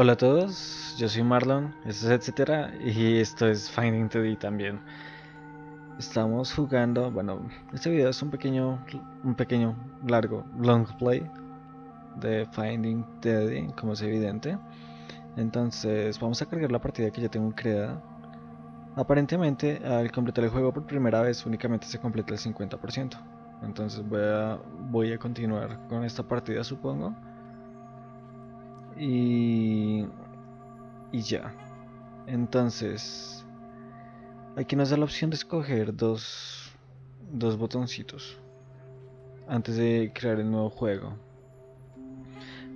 Hola a todos, yo soy Marlon, esto es etcétera y esto es Finding Teddy también. Estamos jugando, bueno, este video es un pequeño, un pequeño, largo, long play de Finding Teddy, como es evidente. Entonces vamos a cargar la partida que ya tengo creada. Aparentemente al completar el juego por primera vez únicamente se completa el 50%. Entonces voy a, voy a continuar con esta partida supongo y, y ya. Entonces, aquí nos da la opción de escoger dos, dos botoncitos antes de crear el nuevo juego.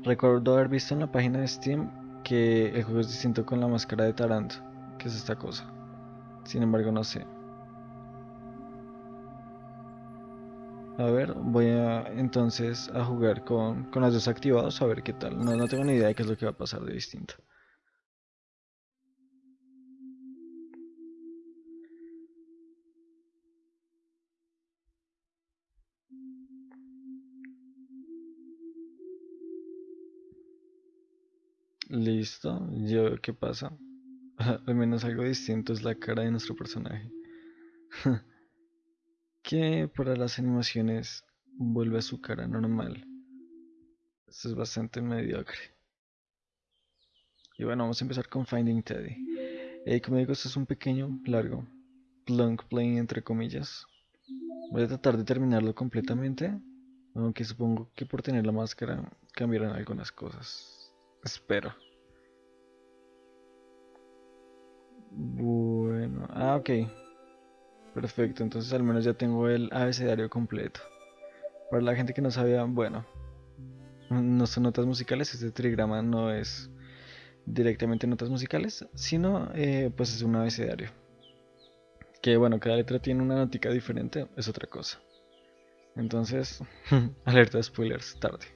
Recuerdo haber visto en la página de Steam que el juego es distinto con la máscara de Tarant, que es esta cosa. Sin embargo, no sé. A ver, voy a entonces a jugar con, con los dos activados a ver qué tal. No, no tengo ni idea de qué es lo que va a pasar de distinto. Listo, yo qué pasa. Al menos algo distinto es la cara de nuestro personaje. que para las animaciones vuelve a su cara normal. Esto es bastante mediocre. Y bueno, vamos a empezar con Finding Teddy. Eh, como digo, esto es un pequeño, largo, long play entre comillas. Voy a tratar de terminarlo completamente. Aunque supongo que por tener la máscara cambiarán algunas cosas. Espero. Bueno, ah, ok. Perfecto, entonces al menos ya tengo el abecedario completo. Para la gente que no sabía, bueno, no son notas musicales, este trigrama no es directamente notas musicales, sino eh, pues es un abecedario. Que bueno, cada letra tiene una notica diferente, es otra cosa. Entonces, alerta de spoilers, tarde.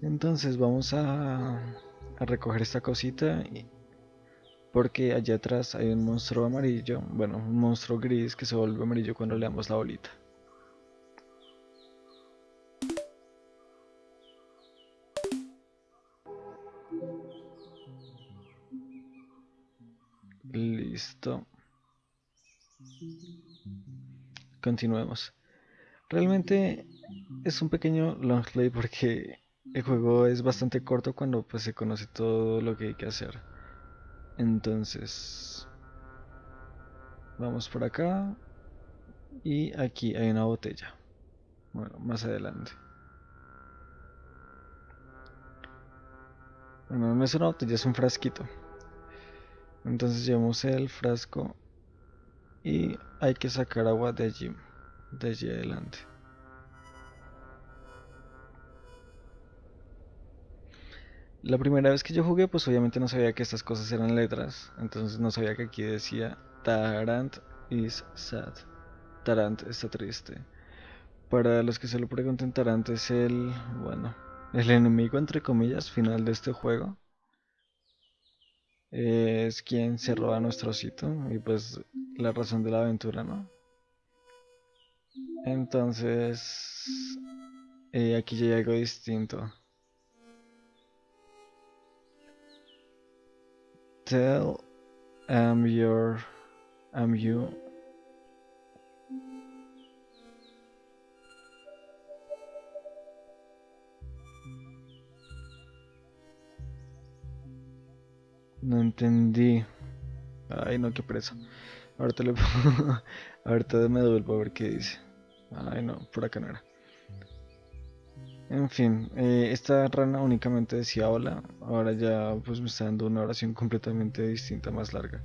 Entonces vamos a, a recoger esta cosita y, porque allá atrás hay un monstruo amarillo, bueno, un monstruo gris que se vuelve amarillo cuando le damos la bolita. Listo. Continuemos. Realmente es un pequeño long play porque el juego es bastante corto cuando pues se conoce todo lo que hay que hacer. Entonces, vamos por acá. Y aquí hay una botella. Bueno, más adelante. Bueno, no es una botella, es un frasquito. Entonces llevamos el frasco y hay que sacar agua de allí, de allí adelante. La primera vez que yo jugué, pues obviamente no sabía que estas cosas eran letras. Entonces no sabía que aquí decía Tarant is sad. Tarant está triste. Para los que se lo pregunten, Tarant es el, bueno, el enemigo entre comillas final de este juego. Es quien se roba nuestro sitio y pues la razón de la aventura, ¿no? Entonces, eh, aquí ya hay algo distinto. Tell am your you No entendí. Ay, no, qué presa. Ahorita le Ahorita me devuelvo a ver qué dice. Ay, no, por acá no era. En fin, eh, esta rana únicamente decía hola, ahora ya pues me está dando una oración completamente distinta, más larga.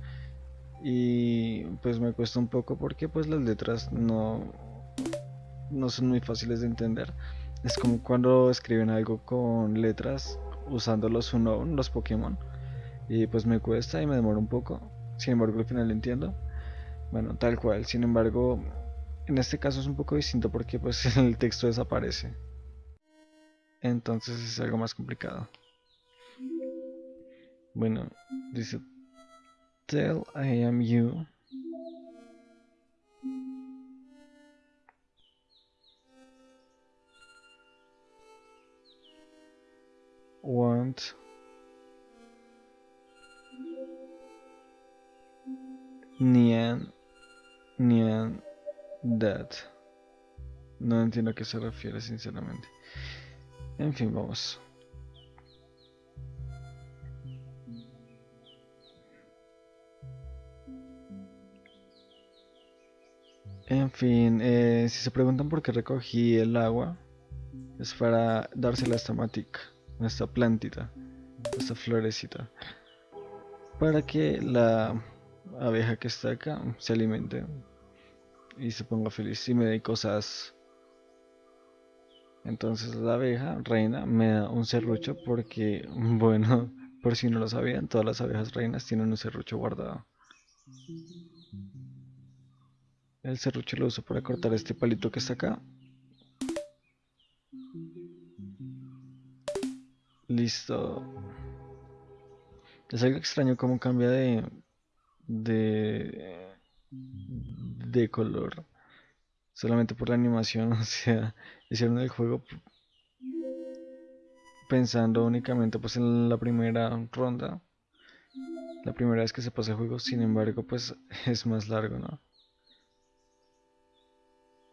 Y pues me cuesta un poco porque pues las letras no, no son muy fáciles de entender. Es como cuando escriben algo con letras usando los Unown, los Pokémon. Y pues me cuesta y me demora un poco. Sin embargo al final entiendo. Bueno, tal cual. Sin embargo, en este caso es un poco distinto porque pues el texto desaparece entonces es algo más complicado. Bueno, dice Tell I am you. Want Nian Nian That. No entiendo a qué se refiere sinceramente. En fin, vamos. En fin, eh, si se preguntan por qué recogí el agua, es para dársela a esta matica, a esta plantita, a esta florecita, para que la abeja que está acá se alimente y se ponga feliz y me dé cosas. Entonces la abeja reina me da un serrucho porque, bueno, por si no lo sabían, todas las abejas reinas tienen un serrucho guardado. El serrucho lo uso para cortar este palito que está acá. Listo. Es algo extraño cómo cambia de, de, de color. Solamente por la animación, o sea, hicieron el juego pensando únicamente pues en la primera ronda. La primera vez que se pasa el juego, sin embargo, pues es más largo, ¿no?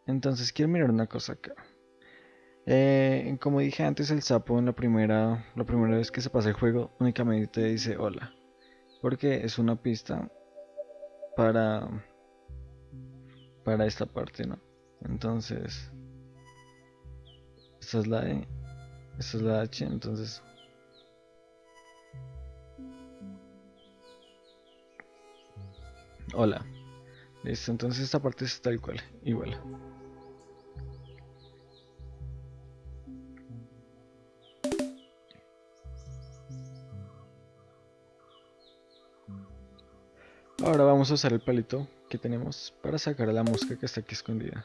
Entonces quiero mirar una cosa acá. Eh, como dije antes, el sapo en la primera, la primera vez que se pasa el juego únicamente dice hola. Porque es una pista para, para esta parte, ¿no? Entonces, esta es la E, esta es la H, entonces... Hola. Listo, entonces esta parte es tal cual, igual. Ahora vamos a usar el palito que tenemos para sacar a la mosca que está aquí escondida.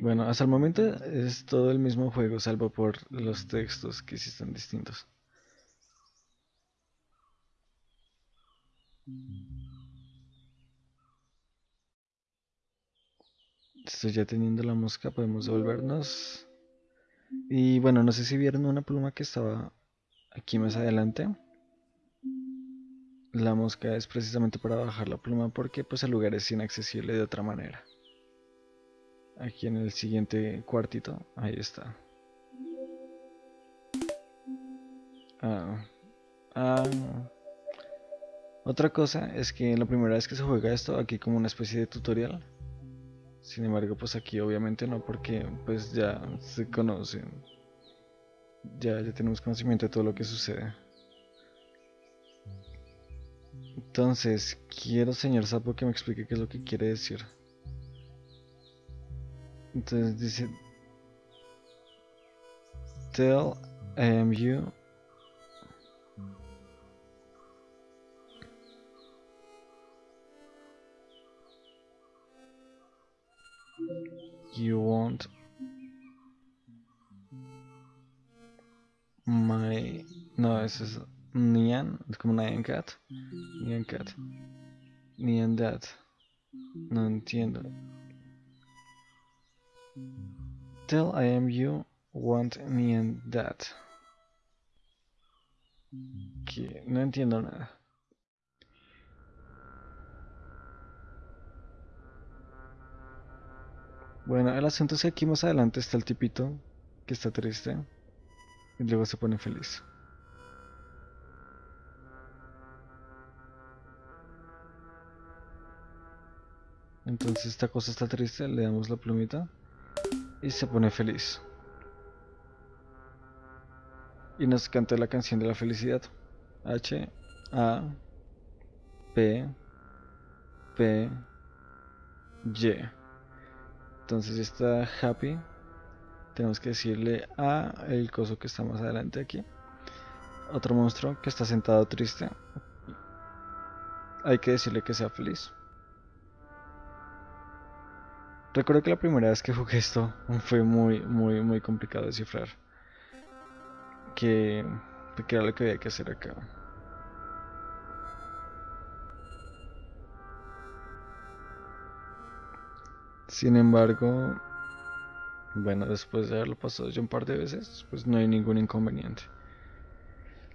Bueno, hasta el momento es todo el mismo juego, salvo por los textos que sí están distintos. Estoy ya teniendo la mosca, podemos devolvernos. Y bueno, no sé si vieron una pluma que estaba aquí más adelante. La mosca es precisamente para bajar la pluma porque pues el lugar es inaccesible de otra manera. Aquí en el siguiente cuartito, ahí está. Ah, ah. Otra cosa es que la primera vez que se juega esto, aquí como una especie de tutorial, sin embargo, pues aquí obviamente no, porque pues ya se conocen. Ya, ya tenemos conocimiento de todo lo que sucede. Entonces, quiero, señor Sapo, que me explique qué es lo que quiere decir. Entonces dice... Tell am you you want my no ese es Nian es como Nyan Cat. Nyan Cat. Nyan Dad no entiendo. Tell I am you want Nyan Dad que no entiendo nada. Bueno, el asunto es que aquí más adelante está el tipito que está triste y luego se pone feliz. Entonces esta cosa está triste, le damos la plumita y se pone feliz. Y nos canta la canción de la felicidad. H A P P Y. Entonces está happy. Tenemos que decirle a el coso que está más adelante aquí. Otro monstruo que está sentado triste. Hay que decirle que sea feliz. Recuerdo que la primera vez que jugué esto fue muy, muy, muy complicado descifrar. Que, que era lo que había que hacer acá. Sin embargo, bueno, después de haberlo pasado ya un par de veces, pues no hay ningún inconveniente.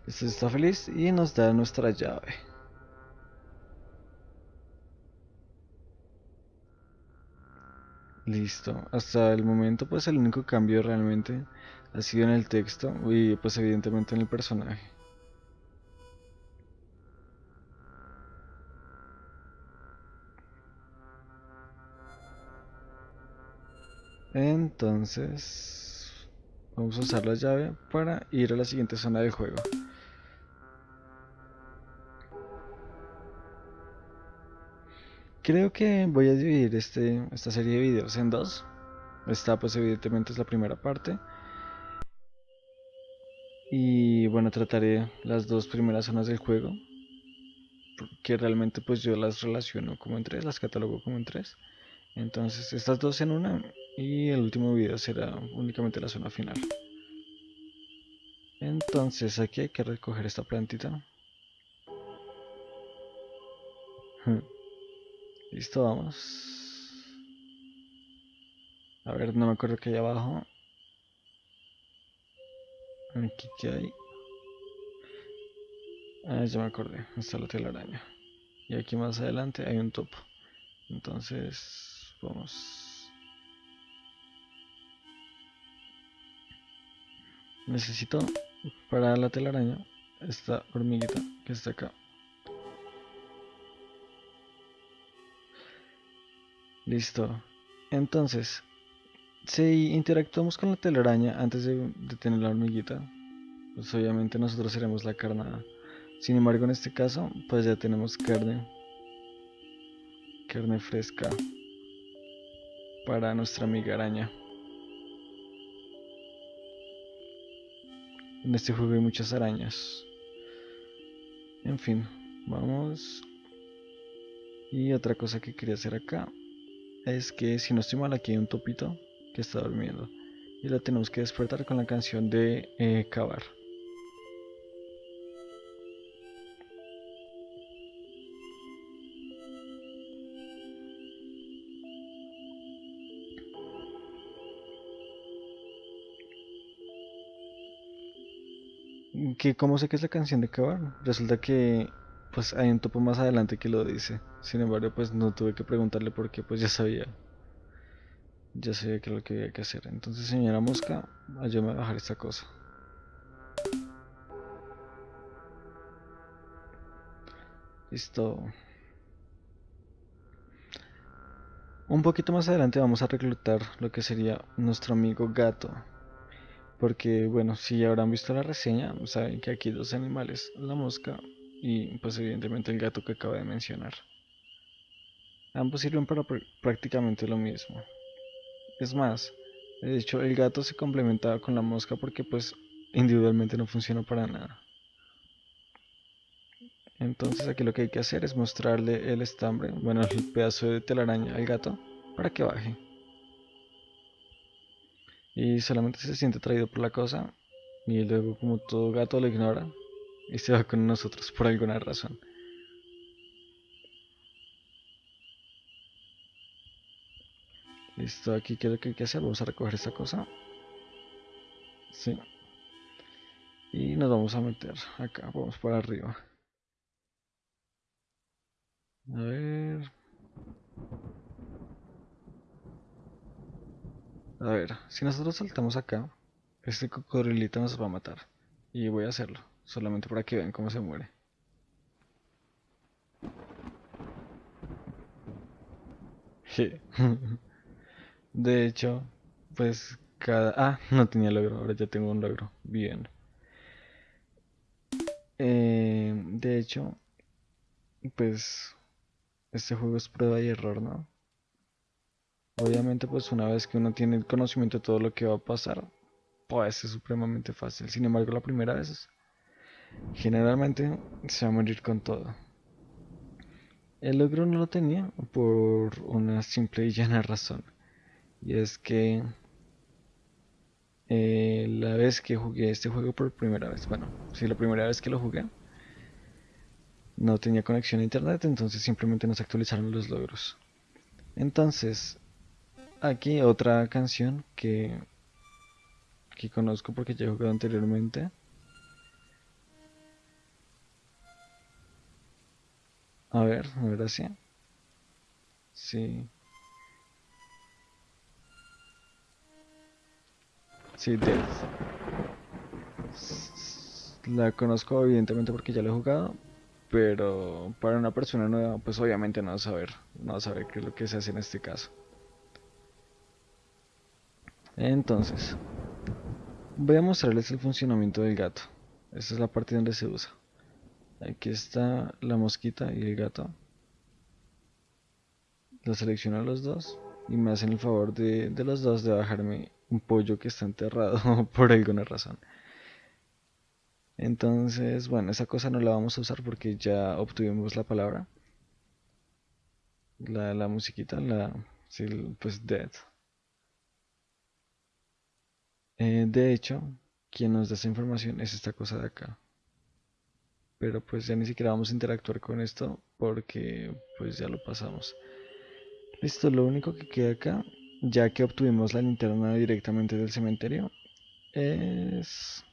Este está feliz y nos da nuestra llave. Listo. Hasta el momento pues el único cambio realmente ha sido en el texto y pues evidentemente en el personaje. Entonces vamos a usar la llave para ir a la siguiente zona del juego. Creo que voy a dividir este, esta serie de videos en dos. Esta pues evidentemente es la primera parte. Y bueno, trataré las dos primeras zonas del juego. Que realmente pues yo las relaciono como en tres, las catalogo como en tres. Entonces estas dos en una y el último video será únicamente la zona final. Entonces aquí hay que recoger esta plantita. Listo, vamos. A ver, no me acuerdo que hay abajo. Aquí que hay. Ah, ya me acordé. Está la telaraña. Y aquí más adelante hay un topo. Entonces, vamos. Necesito para la telaraña esta hormiguita que está acá. Listo. Entonces, si interactuamos con la telaraña antes de, tener la hormiguita, pues obviamente nosotros seremos la carnada. Sin embargo, en este caso, pues ya tenemos carne. Carne fresca para nuestra amiga araña. En este juego hay muchas arañas. En fin, vamos. Y otra cosa que quería hacer acá es que si no estoy mal aquí hay un topito que está durmiendo y la tenemos que despertar con la canción de eh, cavar. que cómo sé que es la canción de cavar resulta que pues hay un topo más adelante que lo dice. Sin embargo, pues no tuve que preguntarle porque pues ya sabía. Ya sabía que lo que había que hacer. Entonces, señora mosca, ayúdame a bajar esta cosa. Listo. Un poquito más adelante vamos a reclutar lo que sería nuestro amigo gato. Porque, bueno, si ya habrán visto la reseña, saben que aquí dos animales, la mosca y pues evidentemente el gato que acabo de mencionar. Ambos sirven para prácticamente lo mismo. Es más, de hecho el gato se complementaba con la mosca porque pues individualmente no funciona para nada. Entonces aquí lo que hay que hacer es mostrarle el estambre, bueno el pedazo de telaraña al gato para que baje. Y solamente se siente atraído por la cosa y luego como todo gato lo ignora, y se va con nosotros por alguna razón. Listo, aquí qué que hay que hacer. Vamos a recoger esta cosa. Sí. Y nos vamos a meter acá. Vamos por arriba. A ver. A ver, si nosotros saltamos acá, este cocodrilito nos va a matar. Y voy a hacerlo. Solamente para que vean cómo se muere. De hecho, pues cada... Ah, no tenía logro, ahora ya tengo un logro. Bien. Eh, de hecho, pues este juego es prueba y error, ¿no? Obviamente, pues una vez que uno tiene el conocimiento de todo lo que va a pasar, pues es supremamente fácil. Sin embargo, la primera vez Generalmente se va a morir con todo. El logro no lo tenía por una simple y llana razón. Y es que eh, la vez que jugué este juego por primera vez, bueno, si la primera vez que lo jugué, no tenía conexión a internet, entonces simplemente nos actualizaron los logros. Entonces, aquí otra canción que, que conozco porque ya he jugado anteriormente. A ver, a ver así. Sí. Sí, Death. La conozco evidentemente porque ya la he jugado, pero para una persona nueva, pues obviamente no va a saber, no va a saber qué es lo que se hace en este caso. Entonces, voy a mostrarles el funcionamiento del gato. Esta es la parte donde se usa. Aquí está la mosquita y el gato. Lo selecciono a los dos y me hacen el favor de, de los dos de bajarme un pollo que está enterrado por alguna razón. Entonces, bueno, esa cosa no la vamos a usar porque ya obtuvimos la palabra. La, la musiquita, la, pues dead. Eh, de hecho, quien nos da esa información es esta cosa de acá. Pero pues ya ni siquiera vamos a interactuar con esto porque pues ya lo pasamos. Listo, lo único que queda acá, ya que obtuvimos la linterna directamente del cementerio, es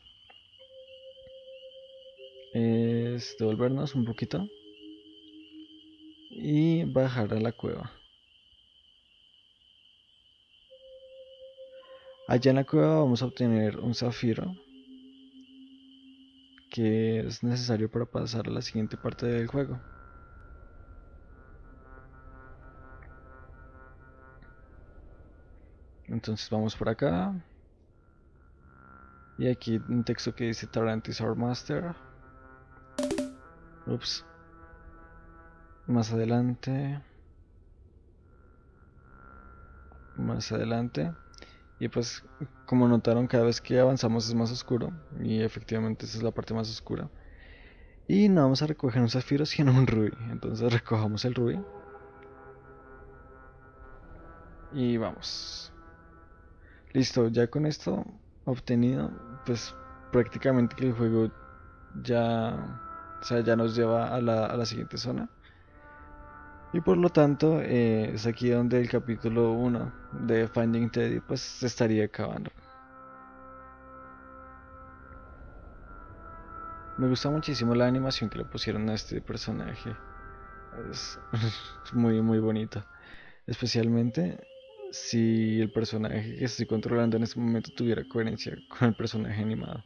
es devolvernos un poquito y bajar a la cueva. Allá en la cueva vamos a obtener un zafiro que es necesario para pasar a la siguiente parte del juego. Entonces vamos por acá. Y aquí un texto que dice Tarant is our master. Ups. Más adelante. Más adelante. Y pues, como notaron, cada vez que avanzamos es más oscuro. Y efectivamente esa es la parte más oscura. Y no vamos a recoger un zafiro, sino un rubí. Entonces recojamos el rubí. Y vamos. Listo, ya con esto obtenido, pues prácticamente el juego ya o sea, ya nos lleva a la, a la siguiente zona. Y por lo tanto, eh, es aquí donde el capítulo 1 de Finding Teddy pues se estaría acabando. Me gusta muchísimo la animación que le pusieron a este personaje. Es muy, muy bonito. Especialmente si el personaje que estoy controlando en este momento tuviera coherencia con el personaje animado.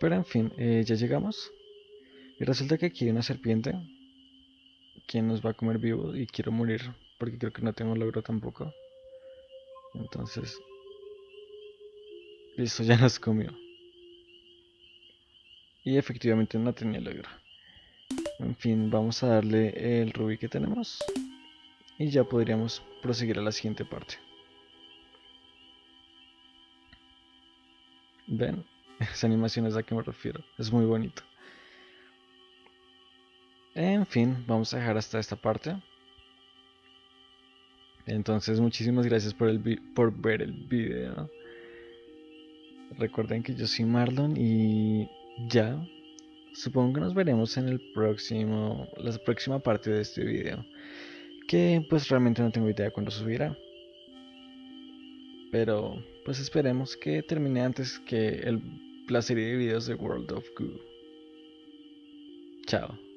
Pero en fin, eh, ya llegamos. Y resulta que aquí hay una serpiente. Quien nos va a comer vivo y quiero morir. Porque creo que no tengo logro tampoco. Entonces... Listo, ya nos comió. Y efectivamente no tenía logro. En fin, vamos a darle el rubí que tenemos. Y ya podríamos proseguir a la siguiente parte. ¿Ven? Esa animación es a que me refiero. Es muy bonito. En fin, vamos a dejar hasta esta parte. Entonces, muchísimas gracias por, el por ver el video. Recuerden que yo soy Marlon y ya. Supongo que nos veremos en el próximo, la próxima parte de este video. Que pues realmente no tengo idea cuándo subirá. Pero pues esperemos que termine antes que el la serie de videos de World of Goo. Chao.